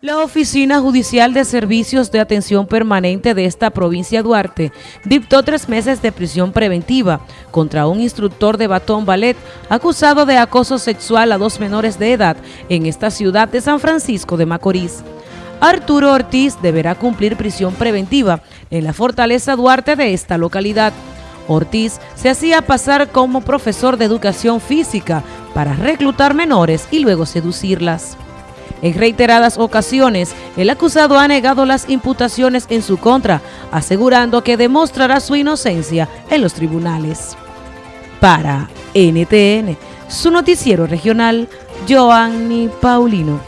La Oficina Judicial de Servicios de Atención Permanente de esta provincia Duarte dictó tres meses de prisión preventiva contra un instructor de batón ballet acusado de acoso sexual a dos menores de edad en esta ciudad de San Francisco de Macorís. Arturo Ortiz deberá cumplir prisión preventiva en la Fortaleza Duarte de esta localidad. Ortiz se hacía pasar como profesor de educación física para reclutar menores y luego seducirlas. En reiteradas ocasiones, el acusado ha negado las imputaciones en su contra, asegurando que demostrará su inocencia en los tribunales. Para NTN, su noticiero regional, Joanny Paulino.